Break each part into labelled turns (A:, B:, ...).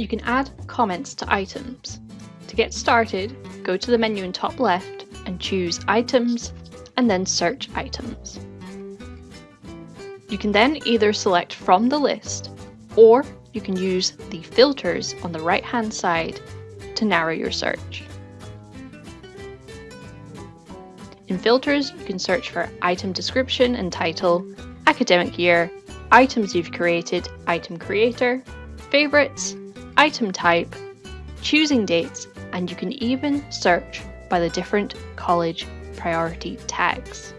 A: You can add comments to items. To get started, go to the menu in top left and choose Items and then Search Items. You can then either select from the list or you can use the filters on the right hand side to narrow your search. In filters, you can search for item description and title, academic year, items you've created, item creator, favorites, item type, choosing dates, and you can even search by the different college priority tags.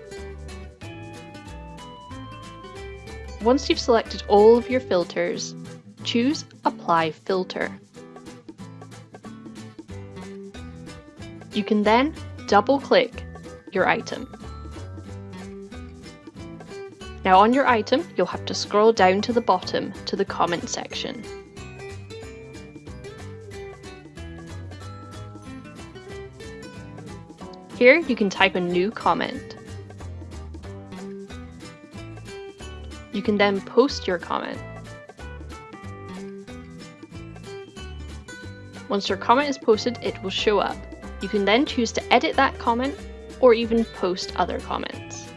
A: Once you've selected all of your filters, choose Apply Filter. You can then double click your item. Now on your item, you'll have to scroll down to the bottom to the comment section. Here you can type a new comment. You can then post your comment. Once your comment is posted, it will show up. You can then choose to edit that comment or even post other comments.